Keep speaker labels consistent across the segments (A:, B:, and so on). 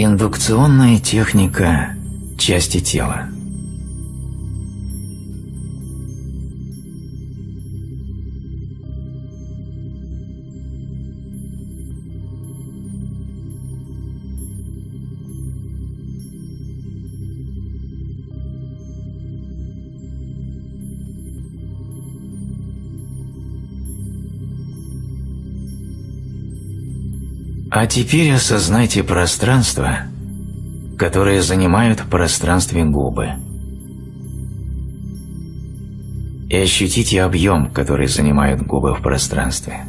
A: Индукционная техника части тела. А теперь осознайте пространство, которое занимают в пространстве губы. И ощутите объем, который занимают губы в пространстве.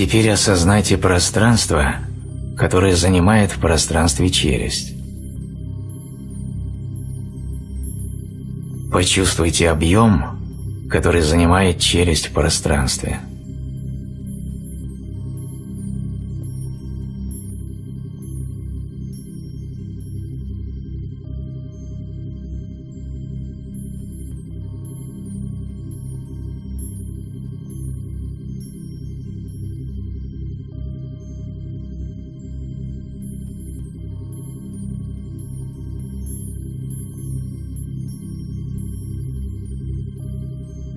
A: Теперь осознайте пространство, которое занимает в пространстве челюсть. Почувствуйте объем, который занимает челюсть в пространстве.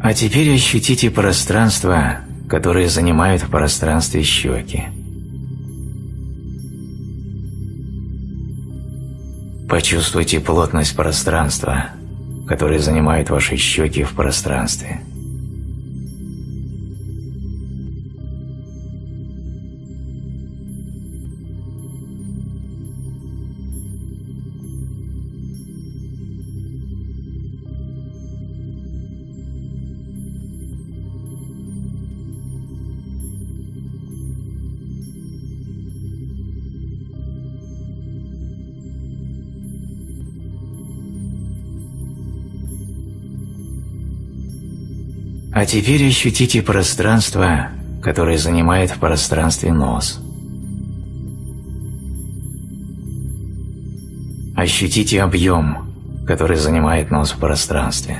A: А теперь ощутите пространство, которое занимают в пространстве щеки. Почувствуйте плотность пространства, которое занимает ваши щеки в пространстве. А теперь ощутите пространство, которое занимает в пространстве нос. Ощутите объем, который занимает нос в пространстве.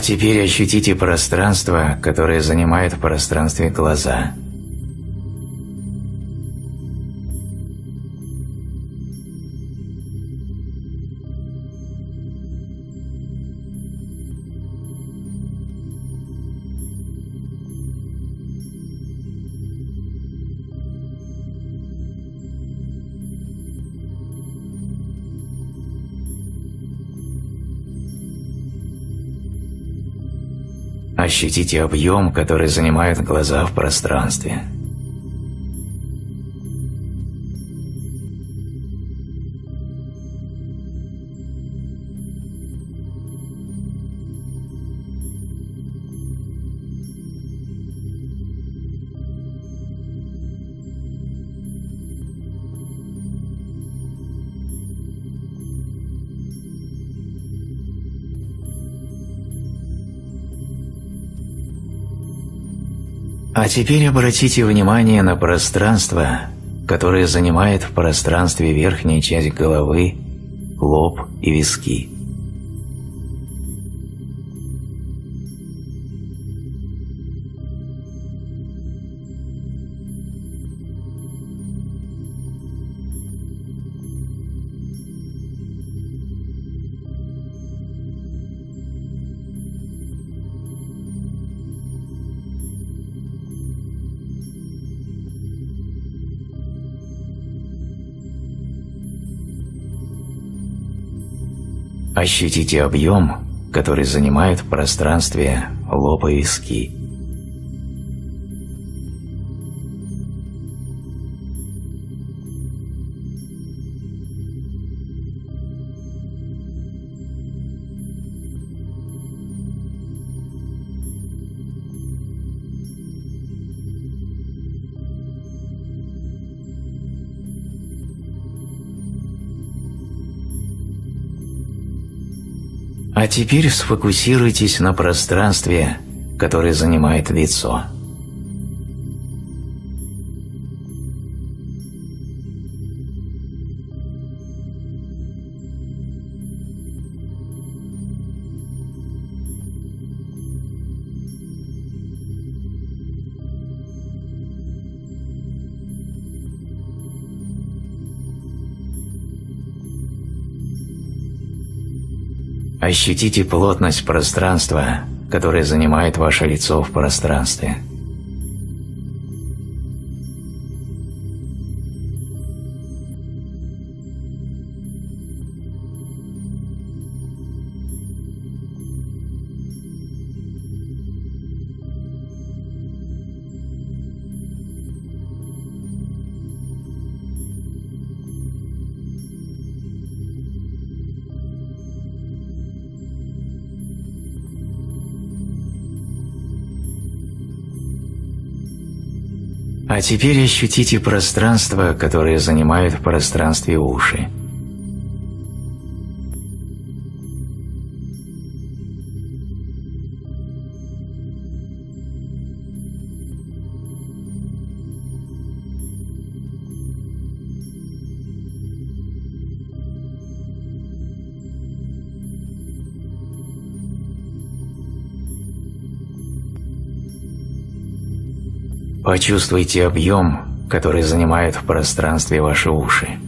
A: Теперь ощутите пространство, которое занимает в пространстве глаза. Ощутите объем, который занимают глаза в пространстве. А теперь обратите внимание на пространство, которое занимает в пространстве верхняя часть головы, лоб и виски. Ощутите объем, который занимает в пространстве лоб и виски. А теперь сфокусируйтесь на пространстве, которое занимает лицо. Ощутите плотность пространства, которое занимает ваше лицо в пространстве. Теперь ощутите пространство, которое занимают в пространстве уши. Почувствуйте объем, который занимает в пространстве ваши уши.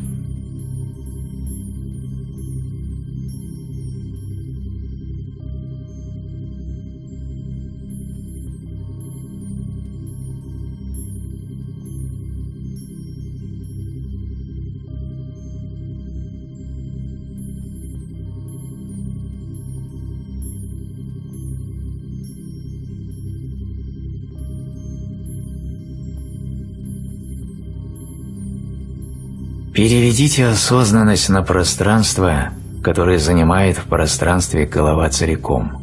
A: Переведите осознанность на пространство, которое занимает в пространстве голова целиком.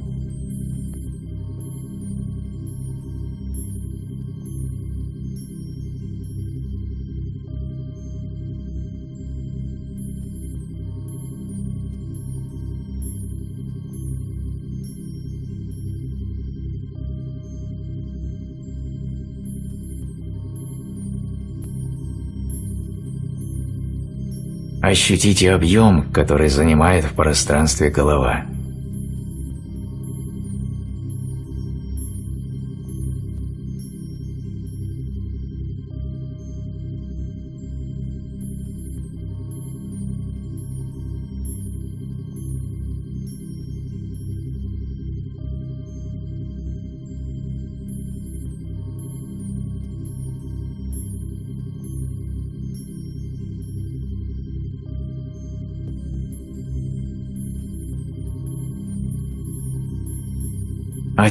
A: Ощутите объем, который занимает в пространстве голова.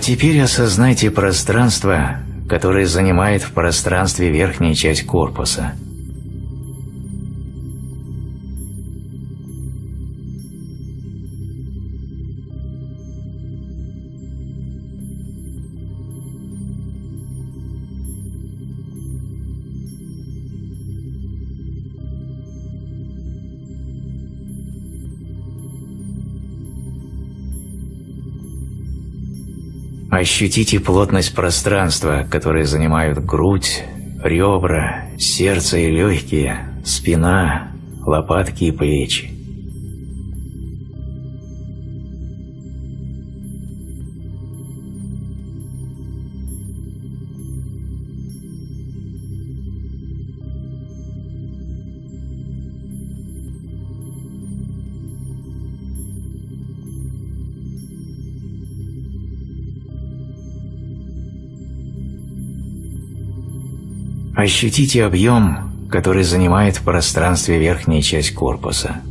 A: Теперь осознайте пространство, которое занимает в пространстве верхняя часть корпуса – Ощутите плотность пространства, которое занимают грудь, ребра, сердце и легкие, спина, лопатки и плечи. Ощутите объем, который занимает в пространстве верхняя часть корпуса.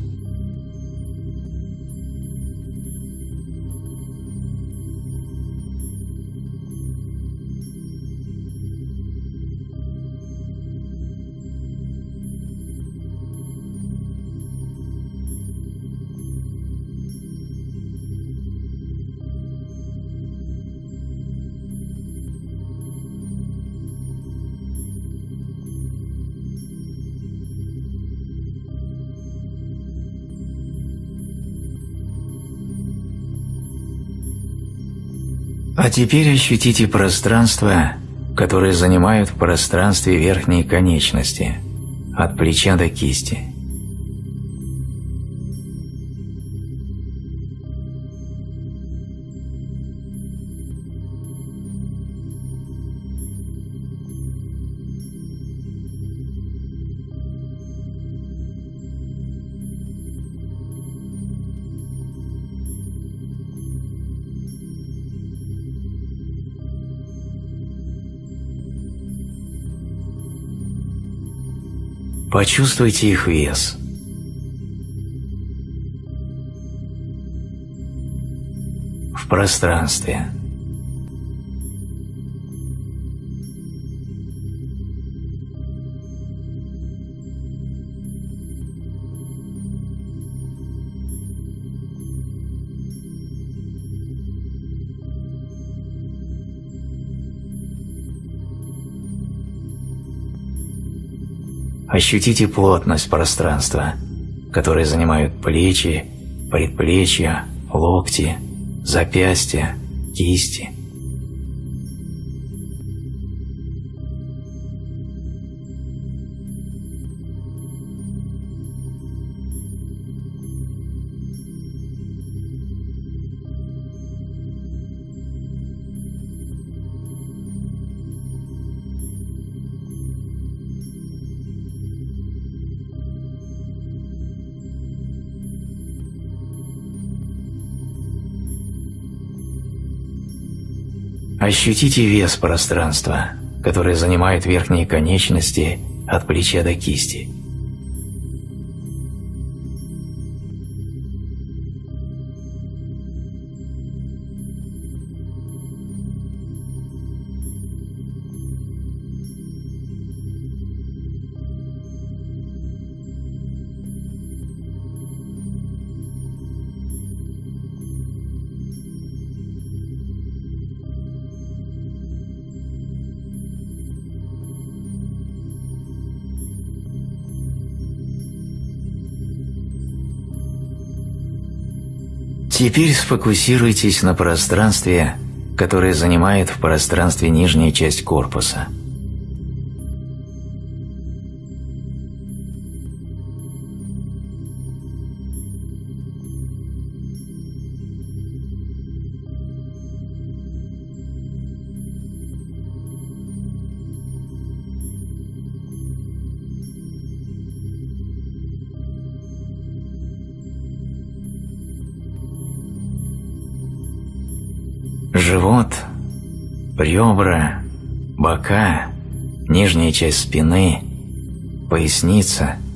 A: Теперь ощутите пространство, которое занимают в пространстве верхние конечности, от плеча до кисти. Почувствуйте их вес. В пространстве. Ощутите плотность пространства, которое занимают плечи, предплечья, локти, запястья, кисти – Ощутите вес пространства, которое занимает верхние конечности от плеча до кисти. Теперь сфокусируйтесь на пространстве, которое занимает в пространстве нижняя часть корпуса – ребра, бока, нижняя часть спины, поясница –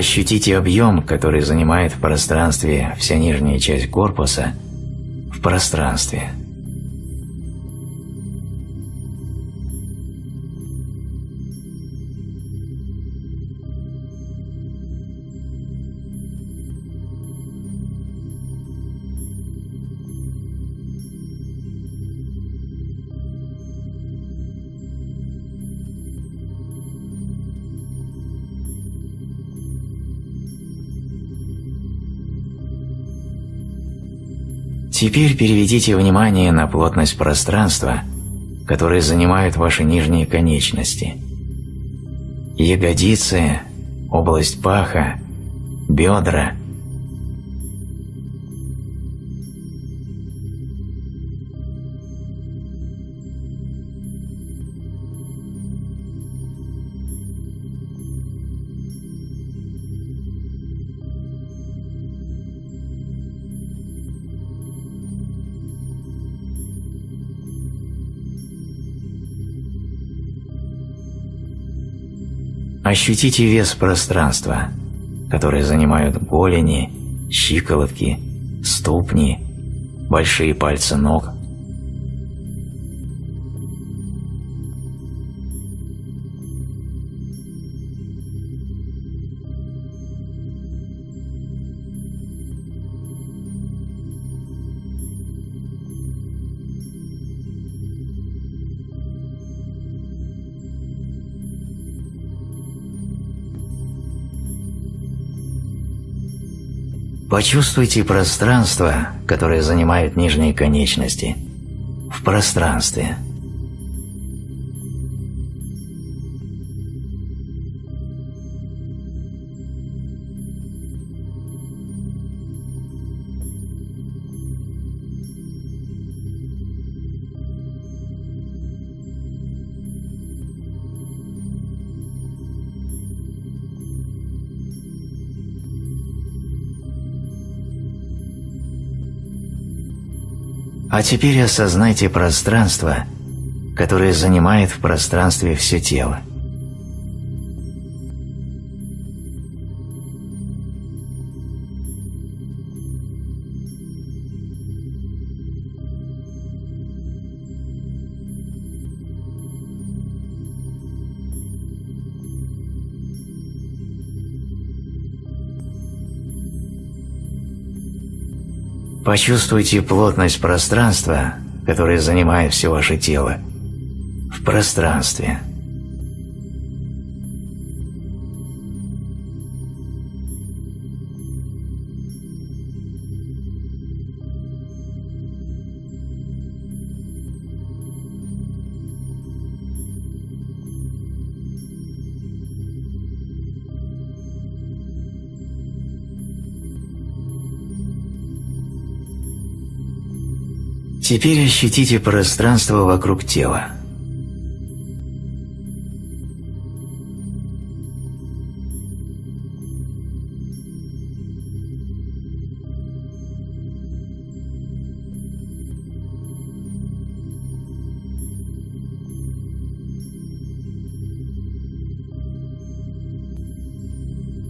A: Ощутите объем, который занимает в пространстве вся нижняя часть корпуса, в пространстве – Теперь переведите внимание на плотность пространства, которое занимают ваши нижние конечности. Ягодицы, область паха, бедра, Ощутите вес пространства, которое занимают голени, щиколотки, ступни, большие пальцы ног. Почувствуйте пространство, которое занимают нижние конечности, в пространстве – А теперь осознайте пространство, которое занимает в пространстве все тело. Почувствуйте плотность пространства, которое занимает все ваше тело, в пространстве. Теперь ощутите пространство вокруг тела.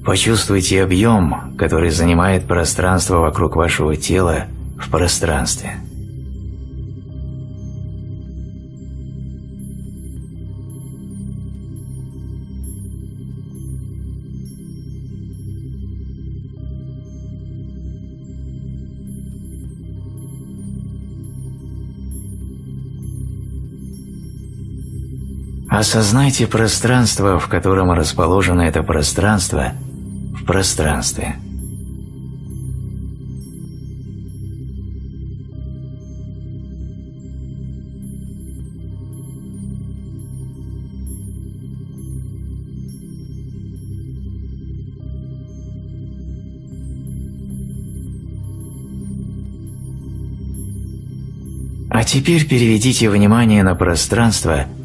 A: Почувствуйте объем, который занимает пространство вокруг вашего тела в пространстве. Осознайте пространство, в котором расположено это пространство, в пространстве. А теперь переведите внимание на пространство –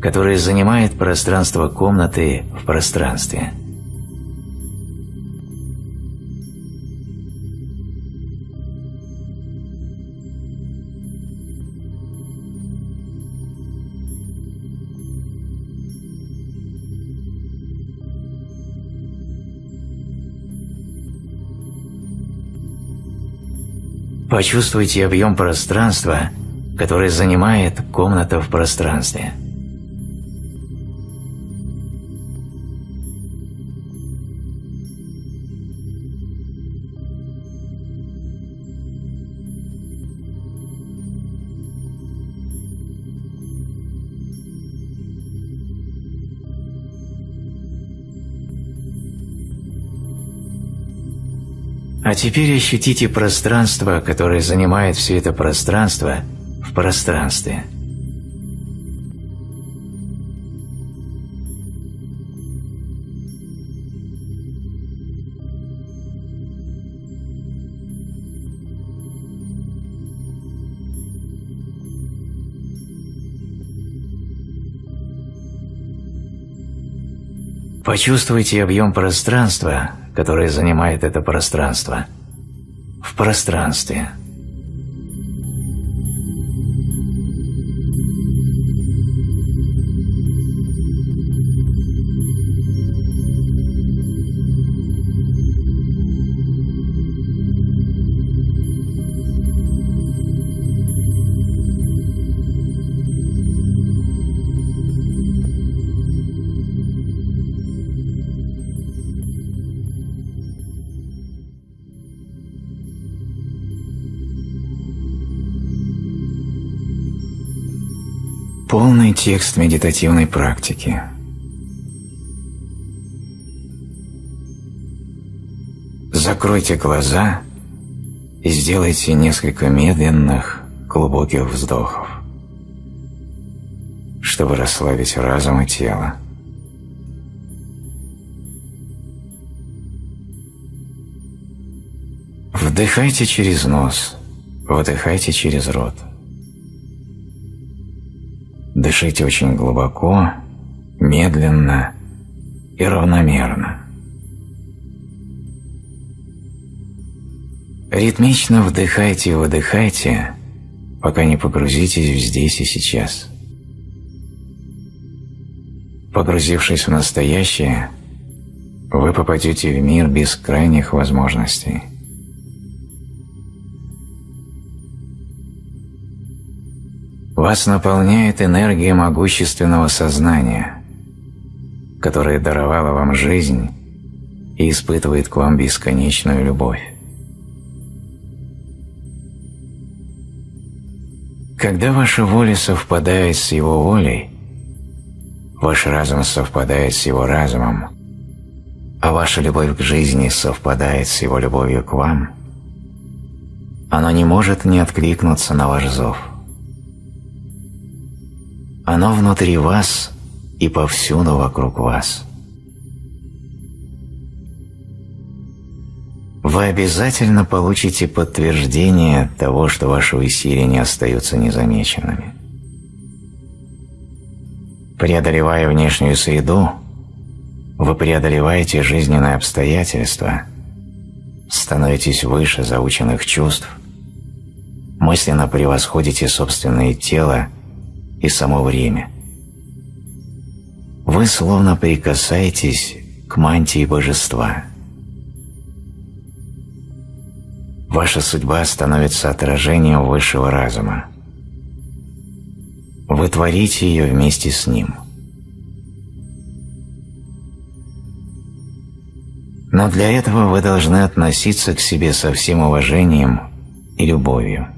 A: которое занимает пространство комнаты в пространстве. Почувствуйте объем пространства, который занимает комната в пространстве. Теперь ощутите пространство, которое занимает все это пространство в пространстве. Почувствуйте объем пространства, которое занимает это пространство, в пространстве – Полный текст медитативной практики. Закройте глаза и сделайте несколько медленных, глубоких вздохов, чтобы расслабить разум и тело. Вдыхайте через нос, выдыхайте через рот. Дышите очень глубоко, медленно и равномерно. Ритмично вдыхайте и выдыхайте, пока не погрузитесь в здесь и сейчас. Погрузившись в настоящее, вы попадете в мир бескрайних возможностей. Вас наполняет энергия могущественного сознания, которое даровало вам жизнь и испытывает к вам бесконечную любовь. Когда ваша воля совпадает с его волей, ваш разум совпадает с его разумом, а ваша любовь к жизни совпадает с его любовью к вам, оно не может не откликнуться на ваш зов. Оно внутри вас и повсюду вокруг вас. вы обязательно получите подтверждение того, что ваши усилия не остаются незамеченными. Преодолевая внешнюю среду, вы преодолеваете жизненные обстоятельства, становитесь выше заученных чувств, мысленно превосходите собственное тело и само время. Вы словно прикасаетесь к мантии божества – Ваша судьба становится отражением высшего разума. Вы творите ее вместе с ним. Но для этого вы должны относиться к себе со всем уважением и любовью.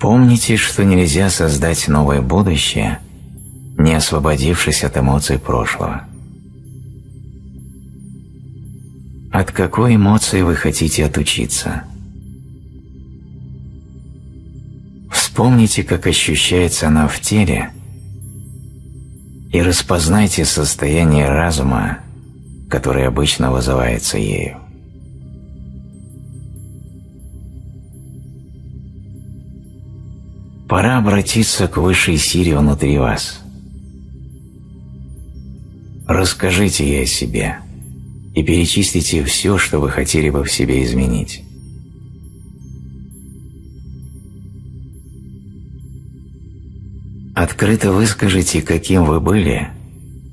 A: Помните, что нельзя создать новое будущее, не освободившись от эмоций прошлого. От какой эмоции вы хотите отучиться? Вспомните, как ощущается она в теле, и распознайте состояние разума, которое обычно вызывается ею. Пора обратиться к высшей силе внутри вас. Расскажите ей о себе и перечислите все, что вы хотели бы в себе изменить. Открыто выскажите, каким вы были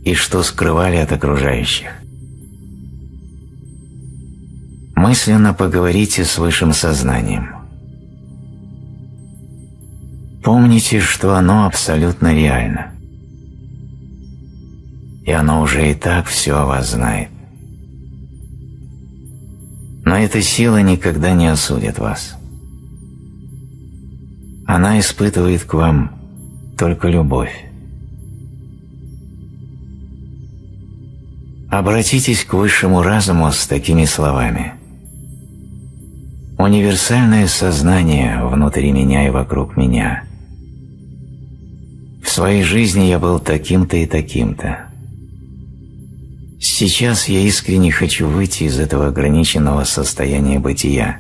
A: и что скрывали от окружающих. Мысленно поговорите с высшим сознанием. Помните, что оно абсолютно реально. И оно уже и так все о вас знает. Но эта сила никогда не осудит вас. Она испытывает к вам только любовь. Обратитесь к высшему разуму с такими словами. Универсальное сознание внутри меня и вокруг меня. Своей жизни я был таким-то и таким-то. Сейчас я искренне хочу выйти из этого ограниченного состояния бытия.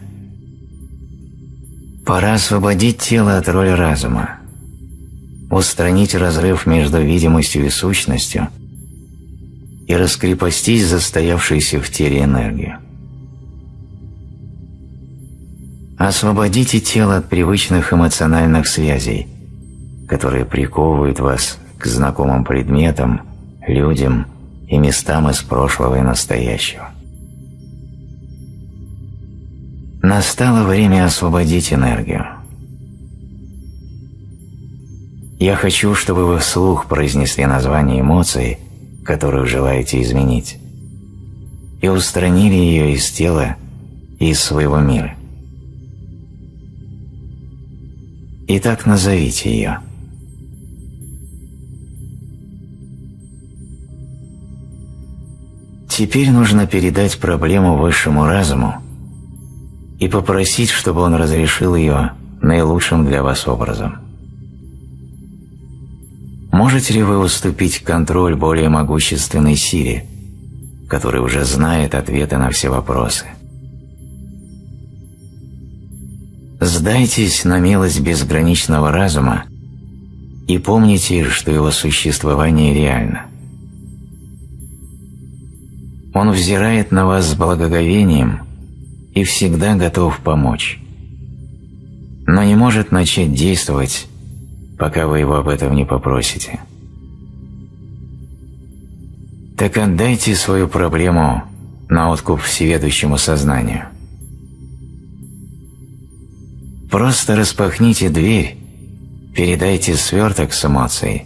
A: Пора освободить тело от роли разума, устранить разрыв между видимостью и сущностью и раскрепостить застоявшуюся в теле энергию. Освободите тело от привычных эмоциональных связей, которые приковывают вас к знакомым предметам, людям и местам из прошлого и настоящего. Настало время освободить энергию. Я хочу, чтобы вы вслух произнесли название эмоции, которую желаете изменить, и устранили ее из тела и из своего мира. Итак, назовите ее – Теперь нужно передать проблему высшему разуму и попросить, чтобы он разрешил ее наилучшим для вас образом. Можете ли вы уступить контроль более могущественной силе, которая уже знает ответы на все вопросы? Сдайтесь на милость безграничного разума и помните, что его существование реально. Он взирает на вас с благоговением и всегда готов помочь, но не может начать действовать, пока вы его об этом не попросите. Так отдайте свою проблему на откуп всеведущему сознанию. Просто распахните дверь, передайте сверток с эмоцией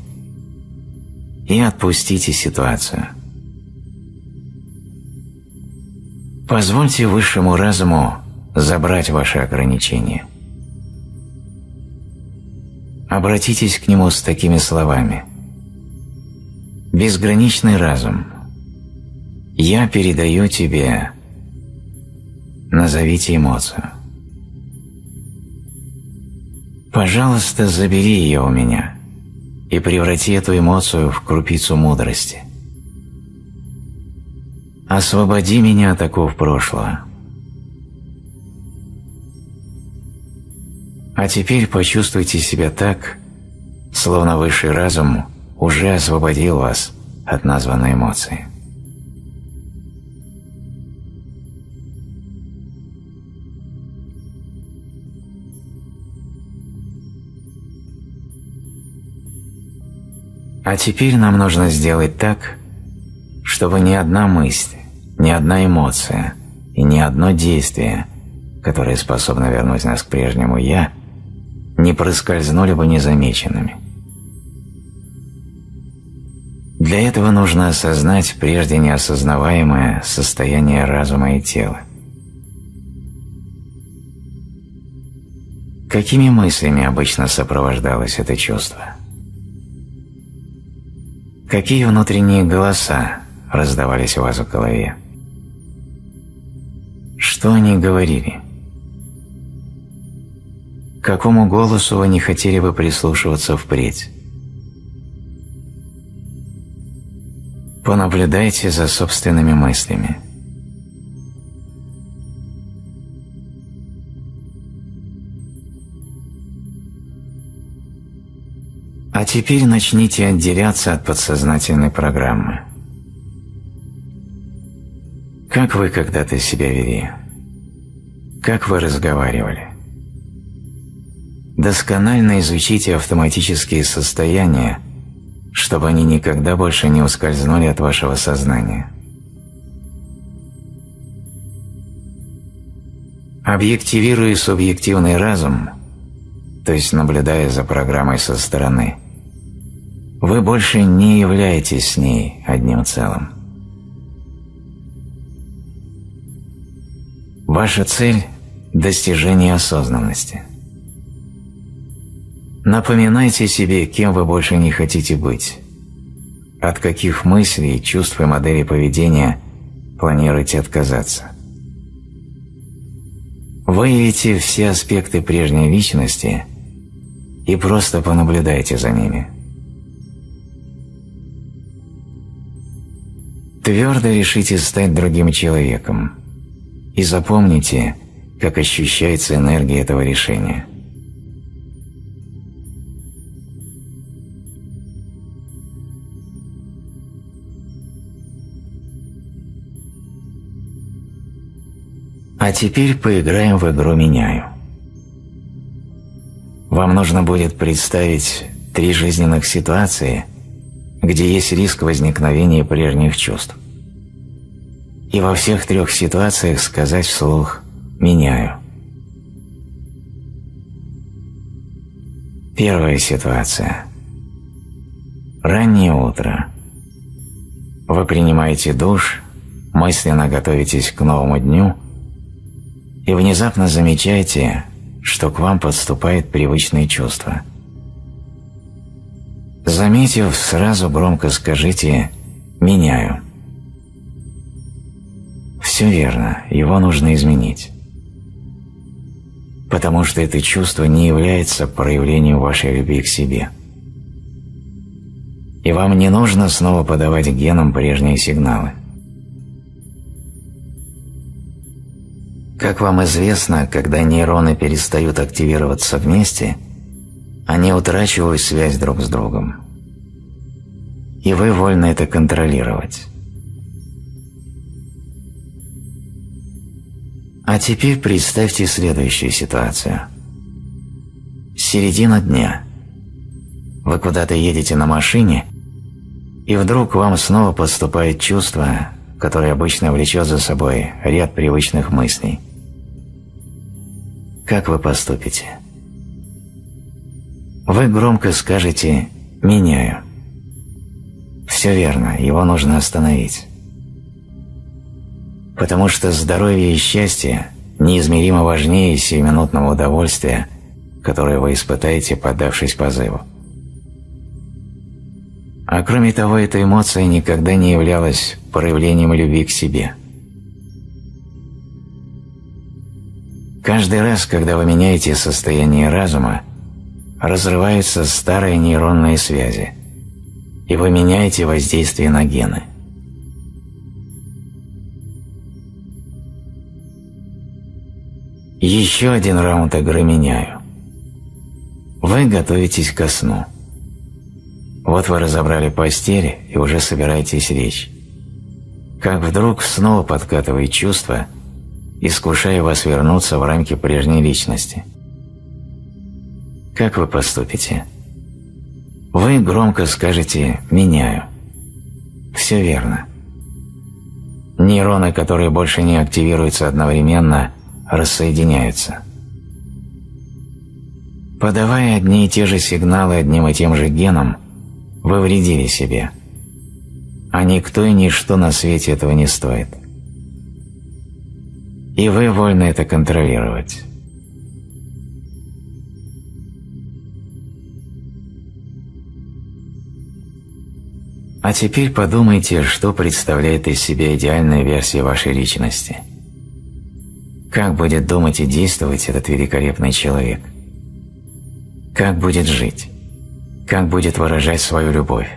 A: и отпустите ситуацию. Позвольте высшему разуму забрать ваши ограничения. Обратитесь к нему с такими словами. «Безграничный разум, я передаю тебе...» Назовите эмоцию. Пожалуйста, забери ее у меня и преврати эту эмоцию в крупицу мудрости. Освободи меня от оков прошлого. А теперь почувствуйте себя так, словно высший разум уже освободил вас от названной эмоции. А теперь нам нужно сделать так, чтобы ни одна мысль, ни одна эмоция и ни одно действие, которое способно вернуть нас к прежнему «я», не проскользнули бы незамеченными. Для этого нужно осознать прежде неосознаваемое состояние разума и тела. Какими мыслями обычно сопровождалось это чувство? Какие внутренние голоса раздавались у вас в голове? Что они говорили? Какому голосу вы не хотели бы прислушиваться впредь? Понаблюдайте за собственными мыслями. А теперь начните отделяться от подсознательной программы. Как вы когда-то себя вели? Как вы разговаривали? Досконально изучите автоматические состояния, чтобы они никогда больше не ускользнули от вашего сознания. Объективируя субъективный разум, то есть наблюдая за программой со стороны, вы больше не являетесь с ней одним целым. Ваша цель – достижение осознанности. Напоминайте себе, кем вы больше не хотите быть, от каких мыслей, чувств и моделей поведения планируете отказаться. Выявите все аспекты прежней личности и просто понаблюдайте за ними. Твердо решите стать другим человеком – и запомните, как ощущается энергия этого решения. А теперь поиграем в игру «Меняю». Вам нужно будет представить три жизненных ситуации, где есть риск возникновения прежних чувств и во всех трех ситуациях сказать вслух «меняю». Первая ситуация. Раннее утро. Вы принимаете душ, мысленно готовитесь к новому дню и внезапно замечаете, что к вам подступает привычное чувство. Заметив, сразу громко скажите «меняю». Все верно, его нужно изменить. Потому что это чувство не является проявлением вашей любви к себе. И вам не нужно снова подавать генам прежние сигналы. Как вам известно, когда нейроны перестают активироваться вместе, они утрачивают связь друг с другом. И вы вольны это контролировать. А теперь представьте следующую ситуацию. Середина дня. Вы куда-то едете на машине, и вдруг вам снова поступает чувство, которое обычно влечет за собой ряд привычных мыслей. Как вы поступите? Вы громко скажете «меняю». Все верно, его нужно остановить потому что здоровье и счастье неизмеримо важнее сиюминутного удовольствия, которое вы испытаете, поддавшись позыву. А кроме того, эта эмоция никогда не являлась проявлением любви к себе. Каждый раз, когда вы меняете состояние разума, разрываются старые нейронные связи, и вы меняете воздействие на гены – Еще один раунд игры меняю. Вы готовитесь ко сну. Вот вы разобрали постель и уже собираетесь лечь. Как вдруг снова подкатывает чувство, искушая вас вернуться в рамки прежней личности. Как вы поступите? Вы громко скажете «меняю». Все верно. Нейроны, которые больше не активируются одновременно, рассоединяются. Подавая одни и те же сигналы одним и тем же геном, вы вредили себе. А никто и ничто на свете этого не стоит. И вы вольны это контролировать. А теперь подумайте, что представляет из себя идеальная версия вашей личности – как будет думать и действовать этот великолепный человек? Как будет жить? Как будет выражать свою любовь?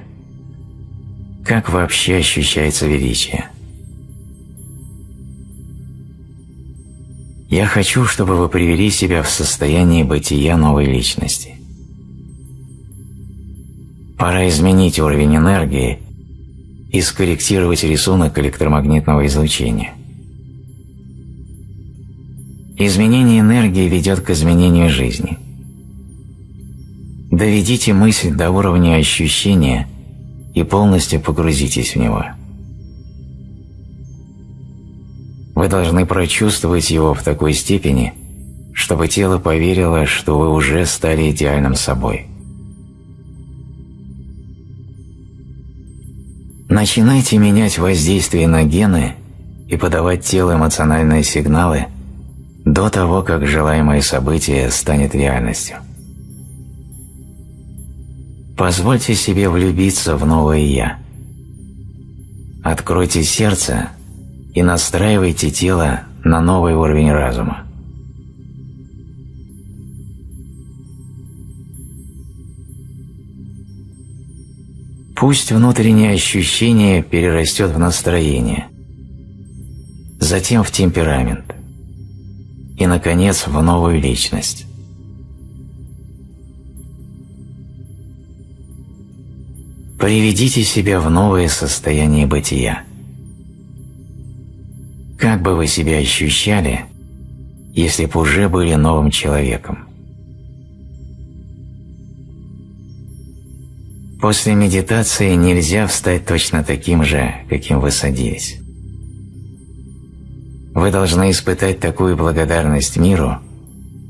A: Как вообще ощущается величие? Я хочу, чтобы вы привели себя в состояние бытия новой личности. Пора изменить уровень энергии и скорректировать рисунок электромагнитного излучения. Изменение энергии ведет к изменению жизни. Доведите мысль до уровня ощущения и полностью погрузитесь в него. Вы должны прочувствовать его в такой степени, чтобы тело поверило, что вы уже стали идеальным собой. Начинайте менять воздействие на гены и подавать телу эмоциональные сигналы – до того, как желаемое событие станет реальностью. Позвольте себе влюбиться в новое «Я». Откройте сердце и настраивайте тело на новый уровень разума. Пусть внутреннее ощущение перерастет в настроение, затем в темперамент – и, наконец, в новую личность. Приведите себя в новое состояние бытия. Как бы вы себя ощущали, если бы уже были новым человеком? После медитации нельзя встать точно таким же, каким вы садились. Вы должны испытать такую благодарность миру,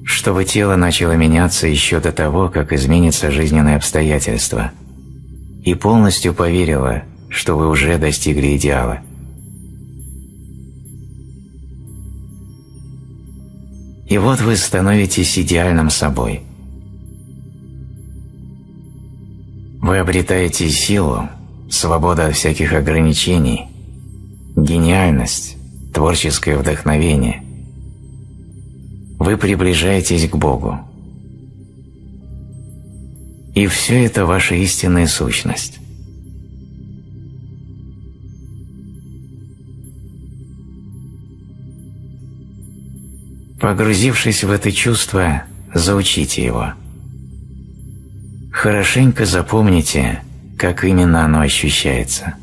A: чтобы тело начало меняться еще до того, как изменится жизненные обстоятельства, и полностью поверило, что вы уже достигли идеала. И вот вы становитесь идеальным собой. Вы обретаете силу, свободу от всяких ограничений, гениальность, творческое вдохновение. Вы приближаетесь к Богу. И все это ваша истинная сущность. Погрузившись в это чувство, заучите его. Хорошенько запомните, как именно оно ощущается.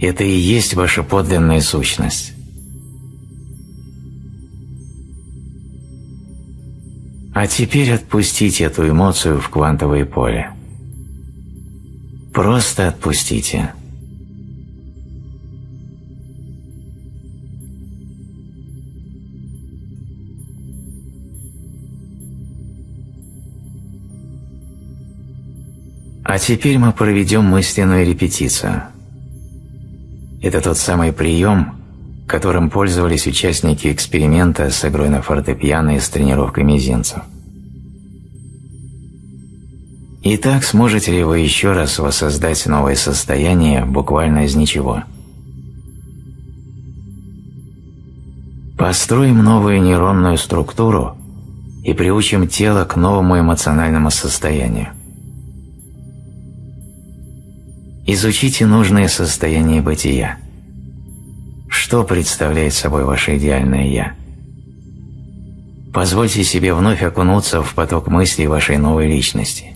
A: Это и есть ваша подлинная сущность. А теперь отпустите эту эмоцию в квантовое поле. Просто отпустите. А теперь мы проведем мысленную репетицию. Это тот самый прием, которым пользовались участники эксперимента с игрой на фортепиано и с тренировкой мизинцев. Итак, сможете ли вы еще раз воссоздать новое состояние буквально из ничего? Построим новую нейронную структуру и приучим тело к новому эмоциональному состоянию. Изучите нужное состояние бытия. Что представляет собой ваше идеальное «я»? Позвольте себе вновь окунуться в поток мыслей вашей новой личности.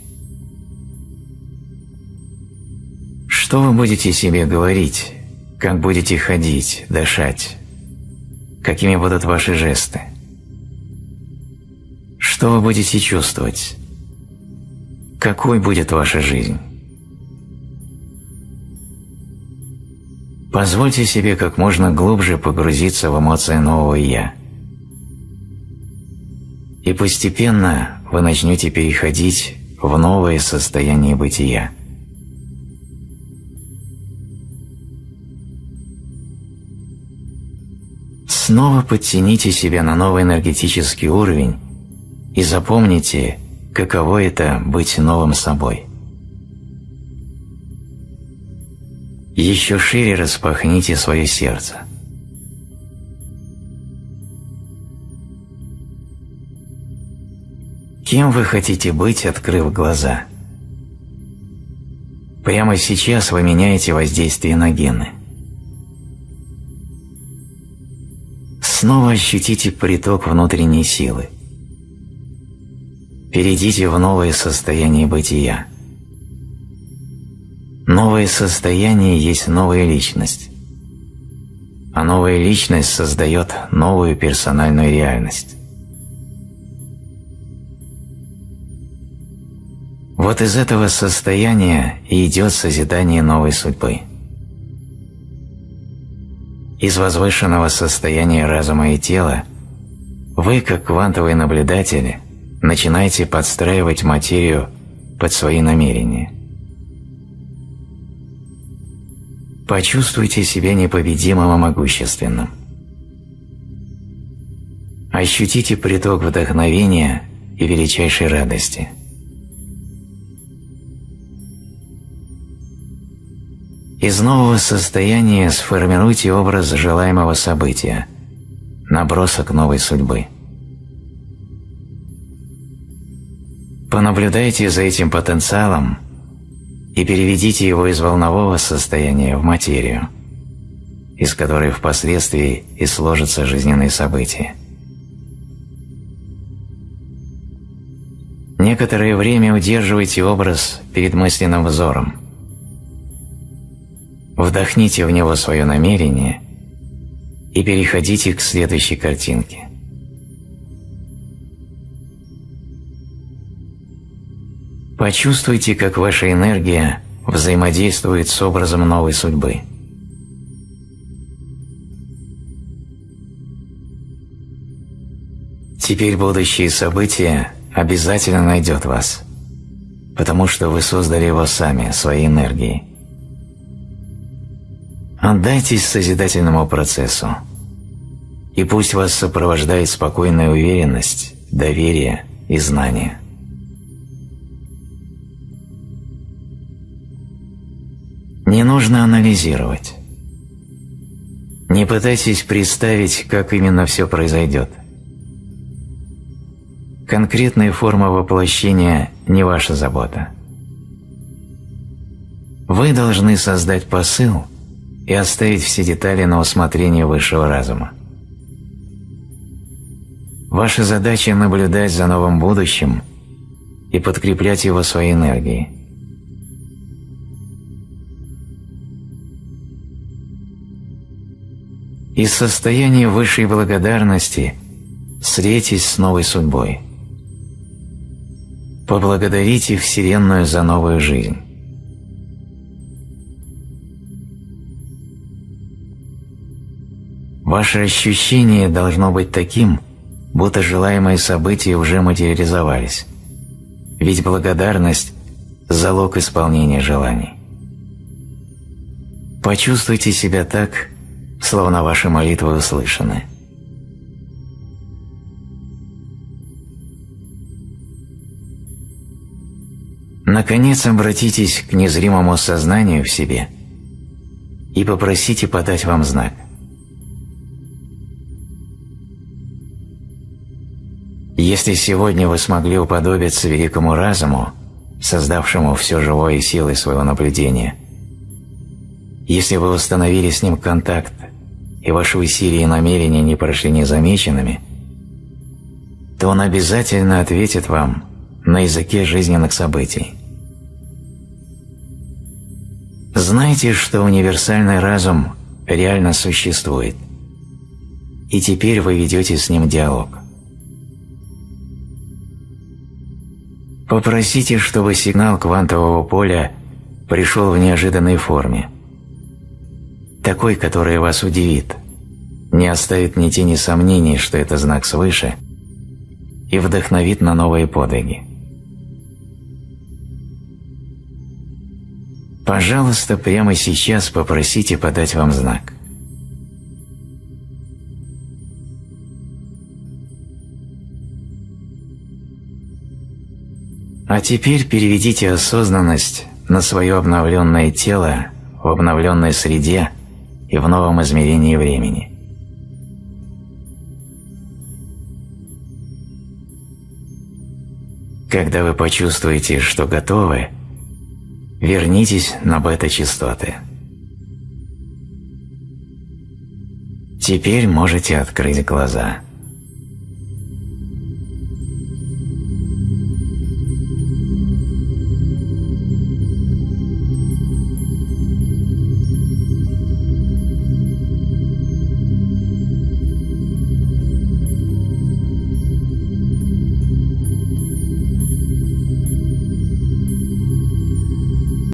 A: Что вы будете себе говорить, как будете ходить, дышать, какими будут ваши жесты? Что вы будете чувствовать? Какой будет ваша жизнь? Позвольте себе как можно глубже погрузиться в эмоции нового «я». И постепенно вы начнете переходить в новое состояние бытия. Снова подтяните себя на новый энергетический уровень и запомните, каково это быть новым собой. Еще шире распахните свое сердце. Кем вы хотите быть, открыв глаза? Прямо сейчас вы меняете воздействие на гены. Снова ощутите приток внутренней силы. Перейдите в новое состояние бытия. Новое состояние есть новая личность. А новая личность создает новую персональную реальность. Вот из этого состояния и идет созидание новой судьбы. Из возвышенного состояния разума и тела вы, как квантовые наблюдатели, начинаете подстраивать материю под свои намерения – Почувствуйте себя непобедимым и могущественным. Ощутите приток вдохновения и величайшей радости. Из нового состояния сформируйте образ желаемого события, набросок новой судьбы. Понаблюдайте за этим потенциалом и переведите его из волнового состояния в материю, из которой впоследствии и сложатся жизненные события. Некоторое время удерживайте образ перед мысленным взором. Вдохните в него свое намерение и переходите к следующей картинке. Почувствуйте, как ваша энергия взаимодействует с образом новой судьбы. Теперь будущее событие обязательно найдет вас, потому что вы создали его сами, своей энергией. Отдайтесь созидательному процессу, и пусть вас сопровождает спокойная уверенность, доверие и знание. Не нужно анализировать. Не пытайтесь представить, как именно все произойдет. Конкретная форма воплощения не ваша забота. Вы должны создать посыл и оставить все детали на усмотрение высшего разума. Ваша задача – наблюдать за новым будущим и подкреплять его своей энергией. Из состояния высшей благодарности встретитесь с новой судьбой. Поблагодарите Вселенную за новую жизнь. Ваше ощущение должно быть таким, будто желаемые события уже материализовались. Ведь благодарность – залог исполнения желаний. Почувствуйте себя так, словно ваши молитвы услышаны. Наконец обратитесь к незримому сознанию в себе и попросите подать вам знак. Если сегодня вы смогли уподобиться великому разуму, создавшему все живое силой своего наблюдения, если вы установили с ним контакт и ваши усилия и намерения не прошли незамеченными, то он обязательно ответит вам на языке жизненных событий. Знайте, что универсальный разум реально существует, и теперь вы ведете с ним диалог. Попросите, чтобы сигнал квантового поля пришел в неожиданной форме – такой, который вас удивит, не оставит ни тени сомнений, что это знак свыше, и вдохновит на новые подвиги. Пожалуйста, прямо сейчас попросите подать вам знак. А теперь переведите осознанность на свое обновленное тело в обновленной среде – и в новом измерении времени. Когда вы почувствуете, что готовы, вернитесь на бета-частоты. Теперь можете открыть глаза.